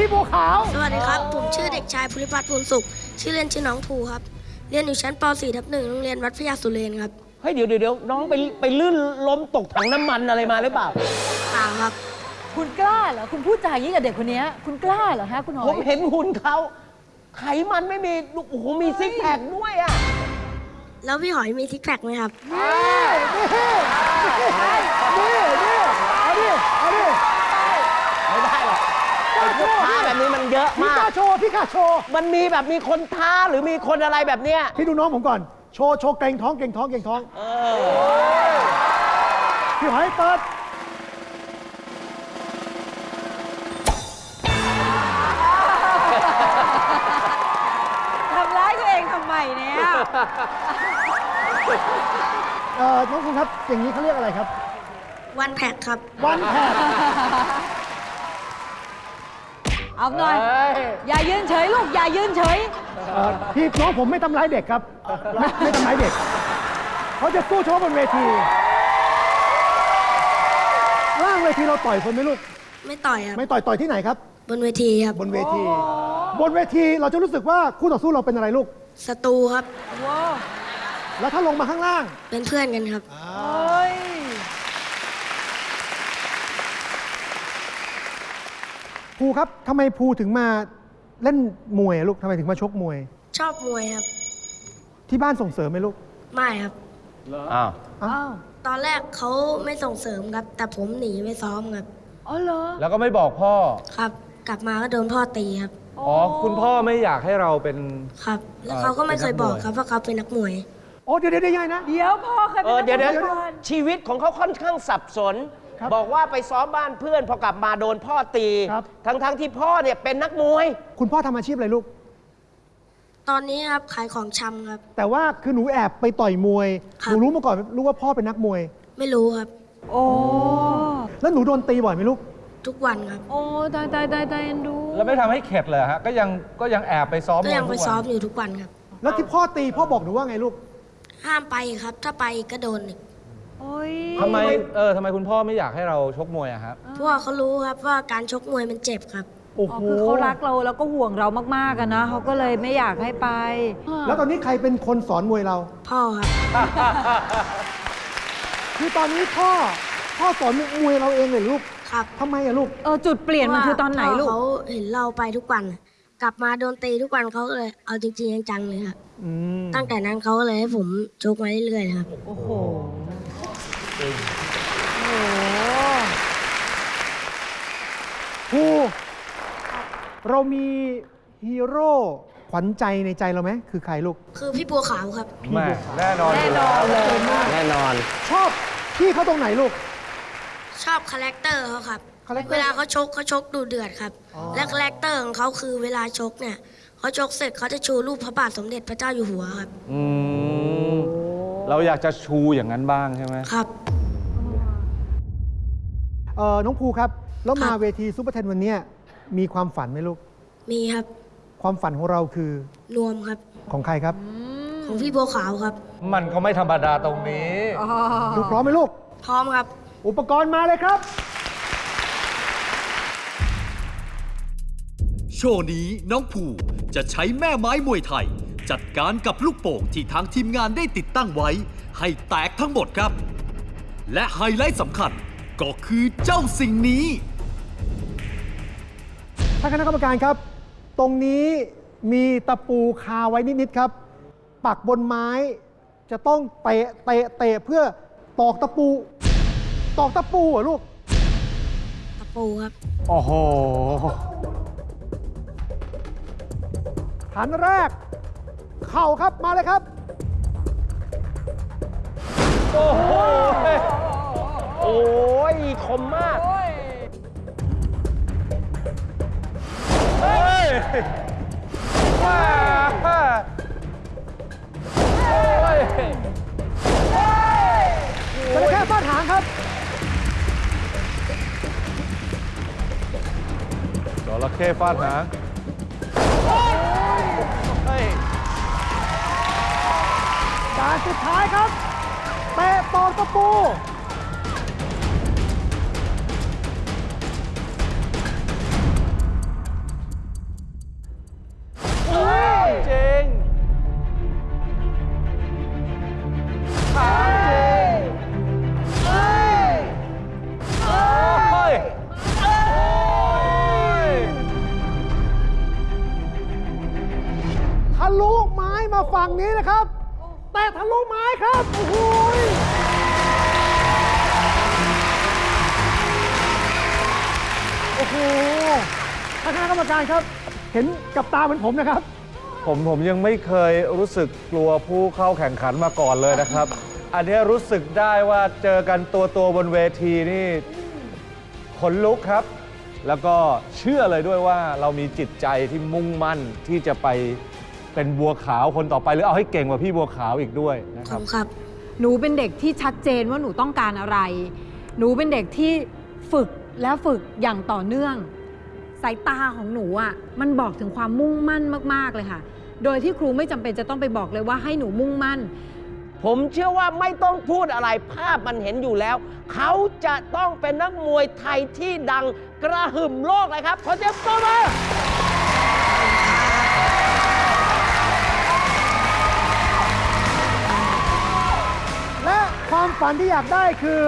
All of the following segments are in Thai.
พี่บัวขาว สวัสดีครับ ผมชื่อเด็กชายภูริพัฒน์ภูลสุข ชื่อเล่นชื่อน้องภูครับ เรียนอยู่ชั้นป .4 ทับหนึ่งโรงเรียนวัดพระยาสุเรนครับ เฮ้ยเดี๋ยวเดี๋ยวเดี๋ยวน้องไปไปลื่นล้มตกถังน้ำมันอะไรมาหรือเปล่าเปล่าครับ คุณกล้าเหรอ คุณพูดจาอย่างนี้กับเด็กคนเนี้ยคุณกล้าเหรอฮะคุณหอผมยเห็นหุ่นเขาไขมันไม่มีโอ้โหมีซิกแพคด้วยอะแล้วพี่หอยมีซิกแพคไหมครับนี่นี่เอาดิเอาดิ ไม่ได้หรอกไอ้พวกท้า แบบนี้มันเยอะพี่มากกล้าโชว์พี่กล้าโชว์มันมีแบบมีคนท้าหรือมีคนอะไรแบบเนี้ย พี่ดูน้องผมก่อน โชว์โชว์เกรงท้องเกรงท้องเกรงท้องเออพี่หอยเปิดทำร้ายตัวเองทำไมเนี่ย เอ่อน้องคุณครับอย่างนี้เขาเรียกอะไรครับ วันแพคครับ วันแพท เอาหน่อยเฮ้ยอย่ายืนเฉยลูก อย่ายืนเฉย เอ่อพี่น้องผมไม่ทำร้ายเด็กครับ ไม่ไม่ทำร้ายเด็ก เขาจะสู้โชว์บนเวที ล่างเวทีเราต่อยคนไหมลูก ไม่ต่อยครับ ไม่ต่อยต่อยที่ไหนครับ บนเวทีครับ บนเวที บนเวทีเราจะรู้สึกว่าคู่ต่อสู้เราเป็นอะไรลูก ศัตรูครับว้าวแล้วถ้าลงมาข้างล่าง เป็นเพื่อนกันครับ เฮ้ย ภูครับทำไมภูถึงมาเล่นมวยอะลูกทำไมถึงมาชกมวย ชอบมวยครับ ที่บ้านส่งเสริมไหมลูกไม่ครับ อ้าว อ้าวตอนแรกเขาไม่ส่งเสริมครับ แต่ผมหนีไปซ้อมครับ อ๋อเหรอแล้วก็ไม่บอกพ่อ ครับ กลับมาก็โดนพ่อตีครับ อ๋อ คุณพ่อไม่อยากให้เราเป็น ครับ แล้วเอ่อเขาก็ไม่เคยบอกเป็นนักมวยครับว่าเขาเป็นนักมวย โอ้เดี๋ยวเดี๋ยวเดี๋ยวยังไงนะ เดี๋ยวพ่อเคยเอเป็นอเดี๋ยวเดี๋ยวนักมก่อนชีวิตของเขาค่อนข้างสับสน ครับบอกว่าไปซ้อมบ้านเพื่อนพอกลับมาโดนพ่อตี ครับทั้งทั้งๆที่พ่อเนี่ยเป็นนักมวย คุณพ่อทำอาชีพอะไรลูก ตอนนี้ครับขายของชำครับ แต่ว่าคือหนูแอบไปต่อยมวย ครัหบ นูรู้มาก่อนรู้ว่าพ่อเป็นนักมวย ไม่รู้ครับ โอ้แล้วหนูโดนตีบ่อยไหมลูก ทุกวันครับ โอ้ตายตายตายตายเอ็นดู แล้วไม่ทำให้เข็ดเลยฮะ ก็ยังก็ยังแอบไปซ้อมก็ยังไปทุวันซ้อมอยู่ทุกวันครับ แล้วที่พ่อตีพ่อบอกหนูว่าไงลูก ห้ามไปครับ ถ้าไปก็โดนอีก โอ้ยทำไมเออทำไมคุณพ่อไม่อยากให้เราชกมวยอะครับเพราะว่าเขารู้ครับว่าการชกมวยมันเจ็บครับ โอ้อ๋โหอคือเขารักเราแล้วก็ห่วงเรามากๆอะนะเขาก็เลยไม่อยากให้ไป แล้วตอนนี้ใครเป็นคนสอนมวยเรา พ่อครับ คือตอนนี้พ่อพ่อสอนมวยเราเองเลยลูกครับทำไมอะลูก เออจุดเปลี่ยนมันคือตอนไหนลูกเขาเห็นเราไปทุกวัน กลับมาโดนตีทุกวันเขาก็เลยเอาจริงๆจังๆเลยครับ อืมตั้งแต่นั้นเขาก็เลยให้ผมชกมาเรื่อยๆครับ โอ้โห ภูเรามีฮีโร่ขวัญใจในใจเราไหมคือใครลูก คือพี่บัวขาวครับ แม่แน่นอนแน่นอนเลยแน่นอน ชอบพี่เขาตรงไหนลูก ชอบ character เขาครับ character เวลาเขาชกเขาชกดูเดือดครับอ๋อและ character ของเขาคือเวลาชกเนี่ยเขาชกเสร็จเขาจะชูรูปพระบาทสมเด็จพระเจ้าอยู่หัวครับ อืม เราอยากจะชูอย่างนั้นบ้างใช่ไหมครับเออน้องภูครับ แล้วมาครับเวทีซูเปอร์เทนวันเนี้ยมีความฝันไหมลูก มีครับ ความฝันของเราคือนวมครับ ของใครครับ ของพี่บัวขาวครับ มันก็ไม่ธรรมดาตรงนี้ ลูกพร้อมไหมลูก พร้อมครับ อุปกรณ์มาเลยครับ โชว์นี้น้องภูจะใช้แม่ไม้มวยไทย จัดการกับลูกโป่งที่ทางทีมงานได้ติดตั้งไว้ ให้แตกทั้งหมดครับ และไฮไลท์สำคัญ ก็คือเจ้าสิ่งนี้ท่านคณะกรรมการครับ ตรงนี้มีตะปูคาไว้นิด ๆ ครับ ปักบนไม้ จะต้องเตะเตะเตะเพื่อตอกตะปู ตอกตะปูเหรอลูก ตะปูครับ โอ้โหฐานแรก เข่าครับมาเลยครับ โอ้โห โอ้ ยคมมากเฮ้ยว้าโอ้ยจระเข้ฟาดหางครับจระเข้ฟาดหางเฮ้ยการสุดท้ายครับเตะตอกตะปู ลุไม้มาฝั่งนี้นะครับ แต่ทะลุไม้ครับ โอ้โหยโอ้โหท่านคณะกรรมการครับ เห็นกับตาเหมือนผมนะครับ ผมผมยังไม่เคยรู้สึกกลัวผู้เข้าแข่งขันมาก่อนเลยนะครับ อันนี้รู้สึกได้ว่าเจอกันตัวตัวๆบนเวทีนี่ขนลุกครับ แล้วก็เชื่อเลยด้วยว่าเรามีจิตใจที่มุ่งมั่นที่จะไป เป็นบัวขาวคนต่อไปหรือเอาให้เก่งกว่าพี่บัวขาวอีกด้วยนะขคอรับบคุณครับ หนูเป็นเด็กที่ชัดเจนว่าหนูต้องการอะไร หนูเป็นเด็กที่ฝึกและฝึกอย่างต่อเนื่อง สายตาของหนูอะมันบอกถึงความมุ่งมั่นมาก ๆ เลยค่ะ โดยที่ครูไม่จำเป็นจะต้องไปบอกเลยว่าให้หนูมุ่งมั่น ผมเชื่อว่าไม่ต้องพูดอะไรภาพมันเห็นอยู่แล้ว เขาจะต้องเป็นนักมวยไทยที่ดังกระหึ่มโลกเลยครับ ขอเสียงปรบมือ ฝันที่อยากได้คือ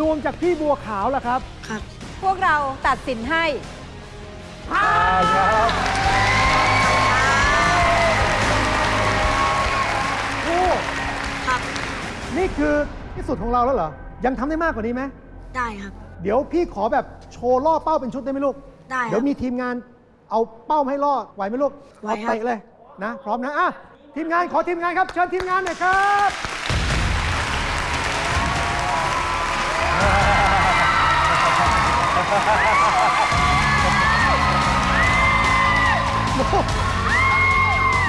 นวมจากพี่บัวขาวล่ะครับ ครับ พวกเราตัดสินให้โอ้ครับ นี่คือที่สุดของเราแล้วเหรอ ยังทำได้มากกว่านี้ไหม ได้ครับ เดี๋ยวพี่ขอแบบโชว์ล่อเป้าเป็นชุดได้ไหมลูก ได้ครับเดี๋ยวมีทีมงานเอาเป้ามาให้ล่อไหวไหมลูกไหวเอาครับเตะเลยนะ พร้อมนะอะทีมงานขอทีมงานครับ เชิญทีมงานหน่อยครับ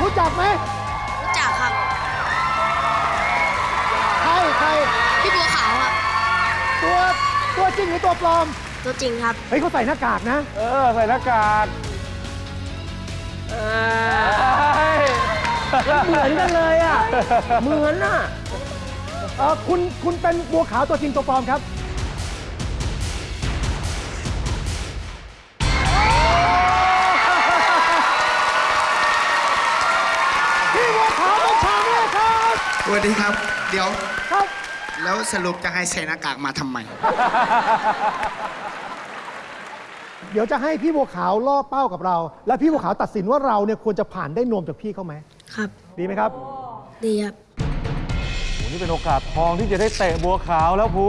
รู้จักไหมรู้จักครับ ใครใครพี่บัวขาวครับ ตัวตัวจริงหรือตัวปลอม ตัวจริงครับ เฮ้ยเขาใส่หน้ากากนะ เออ ใส่หน้ากากเหมือนกันเลยอะ เหมือนอะเออคุณคุณเป็นบัวขาวตัวจริงตัวปลอมครับ สวัสดีครับ เดี๋ยว ครับ แล้วสรุปจะให้ใส่หน้ากากมาทำไม เดี๋ยวจะให้พี่บัวขาวล่อเป้ากับเรา แล้วพี่บัวขาวตัดสินว่าเราเนี่ยควรจะผ่านได้นวมจากพี่เขาไหม ครับ ดีไหมครับ ดีครับโอ้นี่เป็นโอกาสทองที่จะได้เตะบัวขาวแล้วภู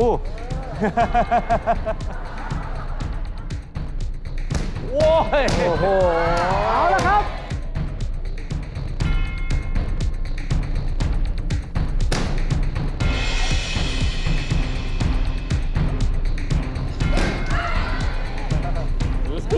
โว้ยโอ้โห เอาละครับ ไ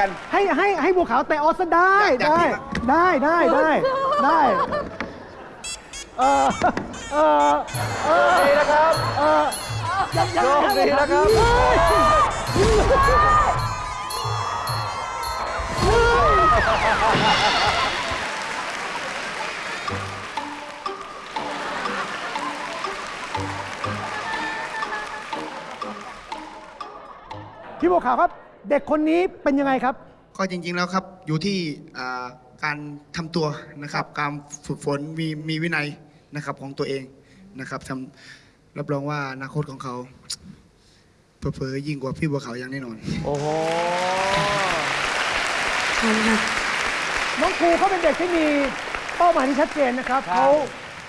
กัน ให้ให้ให้บัวขาวเตะออสได้อยากได้อยากได้ได้ได้ได้เออเออเออดีนะครับเออยังยังโชคดีนะครับเฮ้ยพี่บัวขาวครับ เด็กคนนี้เป็นยังไงครับ ก็จริงๆแล้วครับอยู่ที่อ่าการทำตัวนะครับ การฝึกฝนมีมีวินัยนะครับของตัวเองนะครับทำรับรองว่าอนาคตของเขาเผลอๆยิ่งกว่าพี่บัวขาวอย่างแน่นอน โอ้โหขอบคุณครับน้องครูเขาเป็นเด็กที่มีเป้าหมายที่ชัดเจนนะครับครับเขา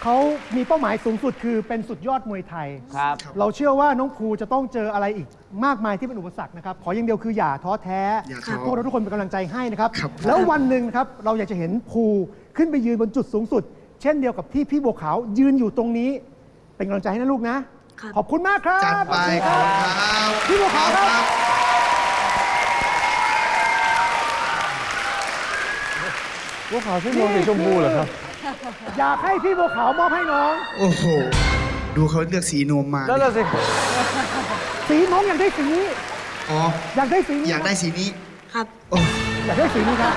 เขามีเป้าหมายสูงสุดคือเป็นสุดยอดมวยไทย ครับ เราเชื่อว่าน้องครูจะต้องเจออะไรอีกมากมายที่เป็นอุปสรรคนะครับ ขออย่างเดียวคืออย่าท้อแท้อย่าท้อพวกเราทุกคนเป็นกำลังใจให้นะครับ ครับ แล้ววันหนึ่งครับเราอยากจะเห็นครูขึ้นไปยืนบนจุดสูงสุด เช่นเดียวกับที่พี่บัวขาวยืนอยู่ตรงนี้ เป็นกำลังใจให้นะลูกนะ ครับ ขอบคุณมากครับจัดไปขอบคุณครับพี่บัวขาวครับครับบัวขาวใช่นวลสีชมพูเหรอครับ อยากให้พี่บัวขาวมอบให้น้อง โอ้โห ดูเขาเลือกสีนวมมานั่นแหละสิ สีน้องอยากได้สีนี้ อ๋อ อยากได้สีนี้อยากได้สีนี้ ครับ โอ้อยากได้สีนี้ครับ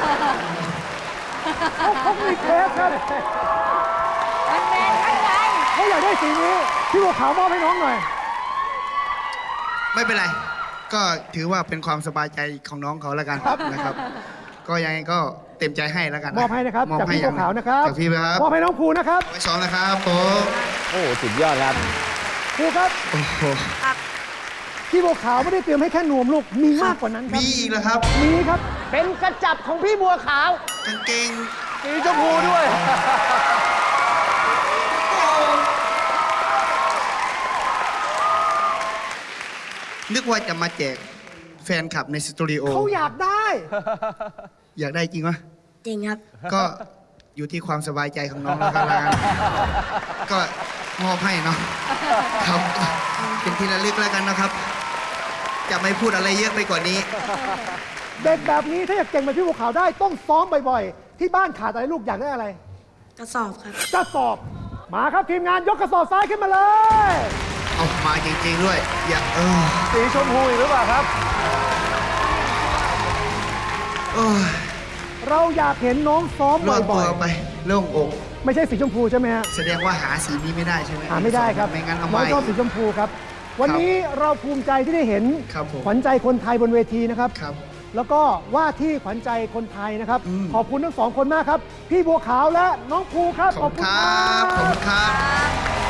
เขาเขามีเคสครับมันเป็นอะไรเขาอยากได้สีนี้ พี่บัวขาวมอบให้น้องหน่อย ไม่เป็นไร ก็ถือว่าเป็นความสบายใจของน้องเขาแล้วกันนะครับ ก็ยังไงก็ เต็มใจให้แล้วกันมอบให้นะครับมอบจากให้พี่บัวขาวนะครับจากพี่ครับมอบให้น้องภูนะครับไว้ซ้อมนะครับผมโอ้โหสุดยอดครับภูครับโอ้โหพี่บัวขาวไม่ได้เตรียมให้แค่นวมลูกมีมากกว่านั้นครับมีอีกแล้วครับมีครับ เป็นกระจับของพี่บัวขาวกางเกงสีชมพูด้วยนึกว่าจะมาแจกแฟนคลับในสตูดิโอเขาอยากได้ อยากได้จริงวะ จริงครับ ก็อยู่ที่ความสบายใจของน้องแล้วกันแล้วกันก็มอบให้เนาะครับเป็นที่ระลึกแล้วกันนะครับ จะไม่พูดอะไรเยอะไปกว่านี้ เด็กแบบนี้ถ้าอยากเก่งแบบพี่บัวขาวได้ต้องซ้อมบ่อยๆ ที่บ้านขาดอะไรลูกอยากได้อะไร กระสอบครับ กระสอบ มาครับทีมงานยกกระสอบซ้ายขึ้นมาเลย เอามาจริงๆด้วย อย่าเออสีชมพูอีกหรือเปล่าครับ โอ้ย เราอยากเห็นน้องซ้อมโล่งบ่ตัอวยไปโล่งอก ๆไม่ใช่สีชมพูใช่ไหมฮะ แสดงว่าหาสีนี้ไม่ได้ใช่ไหมหาไม่ได้ครับไม่งั้นเอาน้ไว้องชอบสีชมพูครับ วันนี้เราภูมิใจที่ได้เห็นครับผม ขวัญใจคนไทยบนเวทีนะครับ ครับ แล้วก็ว่าที่ขวัญใจคนไทยนะครับ อืม ขอบคุณทั้งสองคนมากครับ พี่บัวขาวและน้องภูครับ ขอบคุณครับ ขอบคุณครับ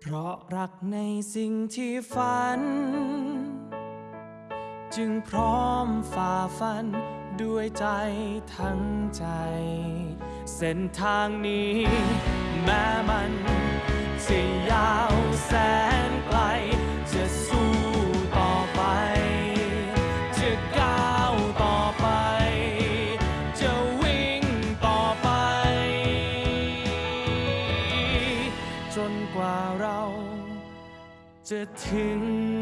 เพราะรักในสิ่งที่ฝัน จึงพร้อมฝ่าฟันด้วยใจทั้งใจ เส้นทางนี้แม้มัน จน